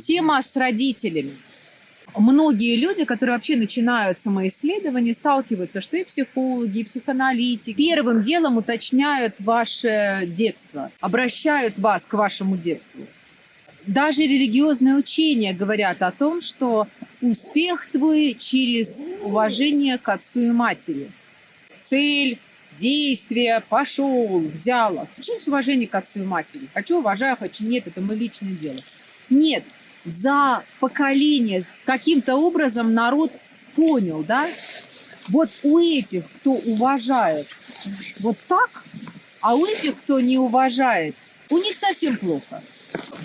Тема с родителями. Многие люди, которые вообще начинают самоисследование, сталкиваются, что и психологи, и психоаналитики первым делом уточняют ваше детство, обращают вас к вашему детству. Даже религиозные учения говорят о том, что успех твой через уважение к отцу и матери. Цель, действие, пошел, взял. Почему с уважением к отцу и матери? Хочу, уважаю, хочу, нет, это мы личное дело. Нет, за поколение каким-то образом народ понял, да? Вот у этих, кто уважает вот так, а у этих, кто не уважает, у них совсем плохо.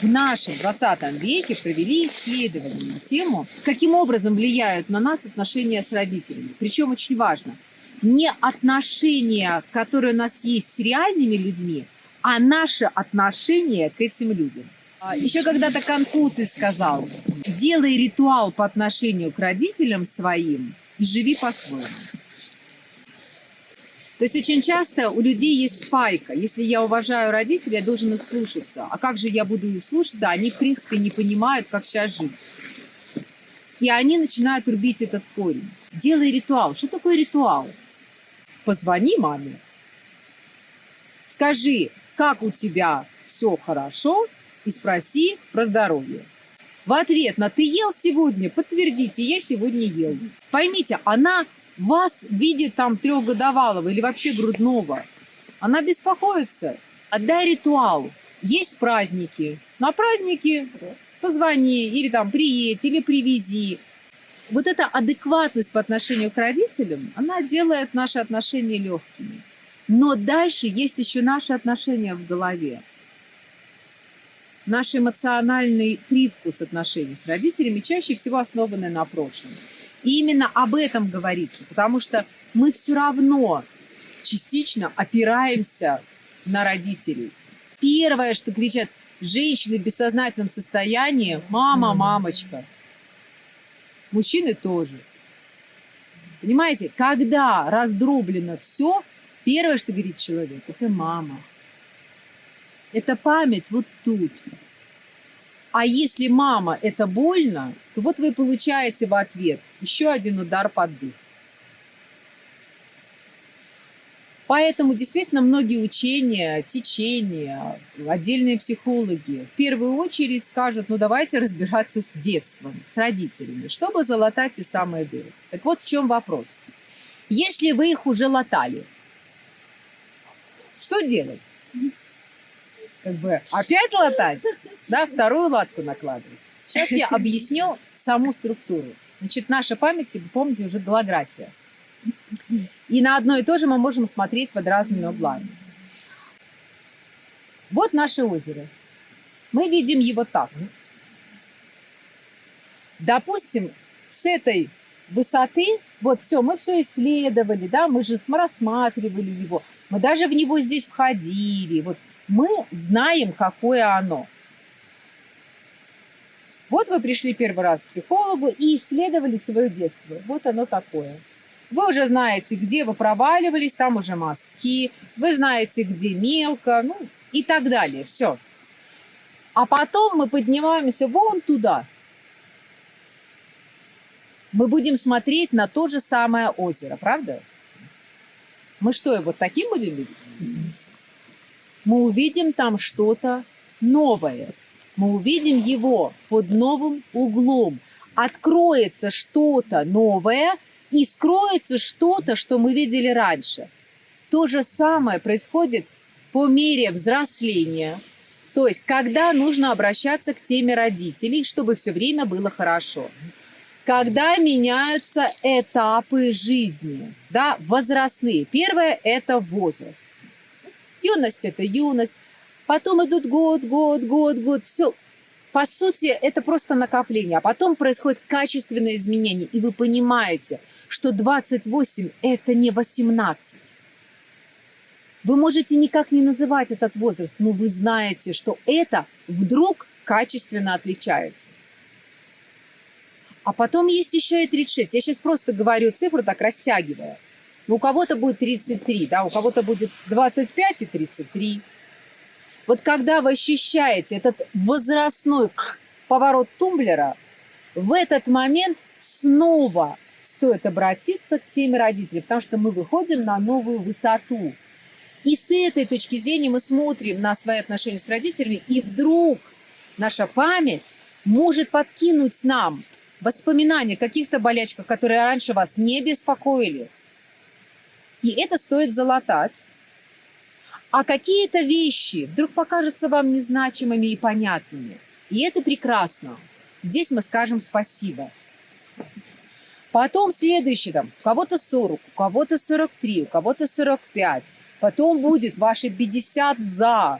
В нашем 20 веке провели исследование на тему, каким образом влияют на нас отношения с родителями. Причем очень важно, не отношения, которые у нас есть с реальными людьми, а наше отношение к этим людям. А, Еще когда-то Конфуций сказал, делай ритуал по отношению к родителям своим и живи по-своему. То есть очень часто у людей есть спайка. Если я уважаю родителей, я должен их слушаться. А как же я буду их слушаться? Они, в принципе, не понимают, как сейчас жить. И они начинают рубить этот корень. Делай ритуал. Что такое ритуал? Позвони маме. Скажи, как у тебя все хорошо, и спроси про здоровье. В ответ на «ты ел сегодня?» подтвердите «я сегодня ел». Поймите, она вас видит там трехгодовалого или вообще грудного. Она беспокоится. Отдай ритуал. Есть праздники. На праздники позвони или там приедь, или привези. Вот эта адекватность по отношению к родителям, она делает наши отношения легкими. Но дальше есть еще наши отношения в голове наш эмоциональный привкус отношений с родителями чаще всего основаны на прошлом. И именно об этом говорится, потому что мы все равно частично опираемся на родителей. Первое, что кричат женщины в бессознательном состоянии, мама, мамочка. Мужчины тоже. Понимаете, когда раздроблено все, первое, что говорит человек, это мама. Это память вот тут. А если мама это больно, то вот вы получаете в ответ еще один удар под дых. Поэтому действительно многие учения, течения, отдельные психологи в первую очередь скажут, ну давайте разбираться с детством, с родителями, чтобы залатать те самые дыры. Так вот в чем вопрос. Если вы их уже латали, что делать? Как бы опять латать, да, вторую латку накладывать. Сейчас я объясню саму структуру. Значит, наша память, вы помните, уже голография. И на одно и то же мы можем смотреть под разными углами. Вот наше озеро. Мы видим его так. Допустим, с этой высоты, вот все, мы все исследовали, да, мы же рассматривали его, мы даже в него здесь входили, вот мы знаем, какое оно. Вот вы пришли первый раз к психологу и исследовали свое детство. Вот оно такое. Вы уже знаете, где вы проваливались, там уже мостки, вы знаете, где мелко, ну и так далее. Все. А потом мы поднимаемся вон туда. Мы будем смотреть на то же самое озеро, правда? Мы что, вот таким будем видеть? Мы увидим там что-то новое. Мы увидим его под новым углом. Откроется что-то новое и скроется что-то, что мы видели раньше. То же самое происходит по мере взросления. То есть, когда нужно обращаться к теме родителей, чтобы все время было хорошо. Когда меняются этапы жизни, да, возрастные. Первое – это возраст. Юность – это юность. Потом идут год, год, год, год. Все. По сути, это просто накопление. А потом происходит качественное изменение. И вы понимаете, что 28 – это не 18. Вы можете никак не называть этот возраст, но вы знаете, что это вдруг качественно отличается. А потом есть еще и 36. Я сейчас просто говорю цифру, так растягивая. Ну, у кого-то будет 33, да, у кого-то будет 25 и 33. Вот когда вы ощущаете этот возрастной поворот тумблера, в этот момент снова стоит обратиться к теме родителей, потому что мы выходим на новую высоту. И с этой точки зрения мы смотрим на свои отношения с родителями, и вдруг наша память может подкинуть нам воспоминания каких-то болячках, которые раньше вас не беспокоили. И это стоит залатать. А какие-то вещи вдруг покажутся вам незначимыми и понятными. И это прекрасно. Здесь мы скажем спасибо. Потом следующий, там, у кого-то 40, у кого-то 43, у кого-то 45. Потом будет ваши 50 за.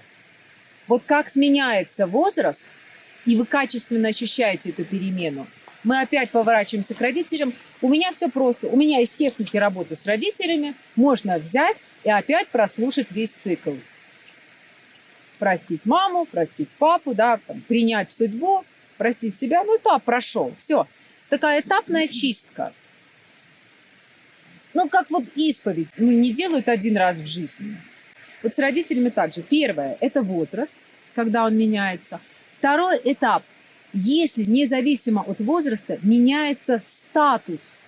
Вот как сменяется возраст, и вы качественно ощущаете эту перемену, мы опять поворачиваемся к родителям. У меня все просто. У меня из техники работы с родителями можно взять и опять прослушать весь цикл. Простить маму, простить папу, да, там, принять судьбу, простить себя. Ну, этап прошел. Все. Такая этапная чистка. Ну, как вот исповедь. Ну, не делают один раз в жизни. Вот с родителями также. Первое – это возраст, когда он меняется. Второй этап если независимо от возраста меняется статус.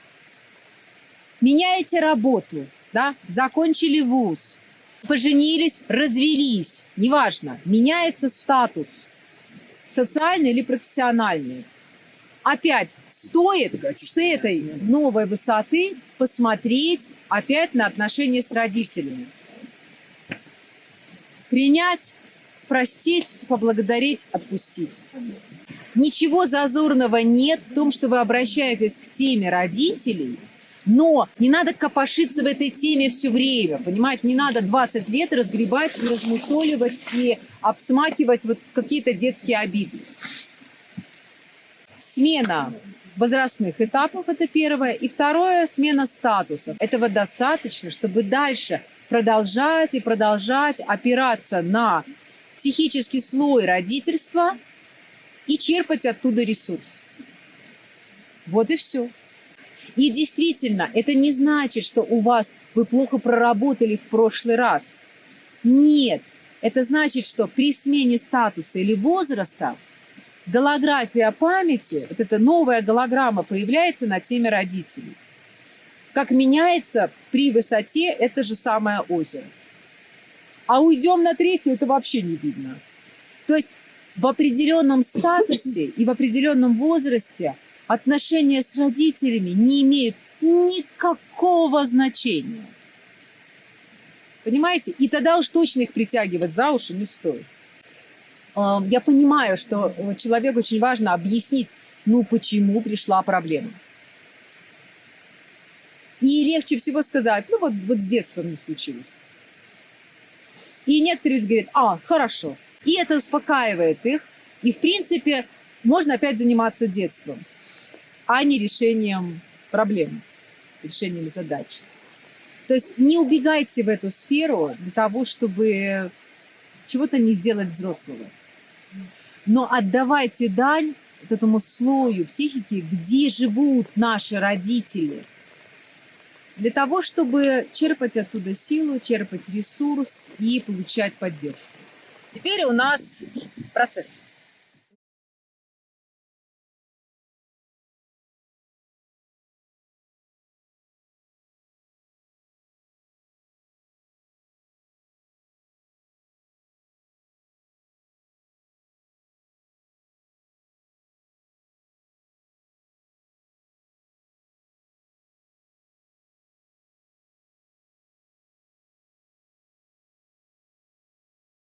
Меняете работу, да, закончили вуз, поженились, развелись, неважно, меняется статус, социальный или профессиональный. Опять стоит с этой новой высоты посмотреть опять на отношения с родителями. Принять, простить, поблагодарить, отпустить. Ничего зазорного нет в том, что вы обращаетесь к теме родителей, но не надо копошиться в этой теме все время, понимаете? Не надо 20 лет разгребать и размусоливать и обсмакивать вот какие-то детские обиды. Смена возрастных этапов – это первое. И второе – смена статусов. Этого достаточно, чтобы дальше продолжать и продолжать опираться на психический слой родительства – и черпать оттуда ресурс. Вот и все. И действительно, это не значит, что у вас вы плохо проработали в прошлый раз. Нет, это значит, что при смене статуса или возраста голография памяти, вот эта новая голограмма появляется на теме родителей. Как меняется при высоте это же самое озеро. А уйдем на третью, это вообще не видно. То есть в определенном статусе и в определенном возрасте отношения с родителями не имеют никакого значения. Понимаете? И тогда уж точно их притягивать за уши не стоит. Я понимаю, что человеку очень важно объяснить, ну почему пришла проблема. И легче всего сказать, ну вот, вот с детства не случилось. И некоторые говорят, а, хорошо, и это успокаивает их. И, в принципе, можно опять заниматься детством, а не решением проблем, решением задач. То есть не убегайте в эту сферу для того, чтобы чего-то не сделать взрослого. Но отдавайте дань вот этому слою психики, где живут наши родители, для того, чтобы черпать оттуда силу, черпать ресурс и получать поддержку. Теперь у нас процесс.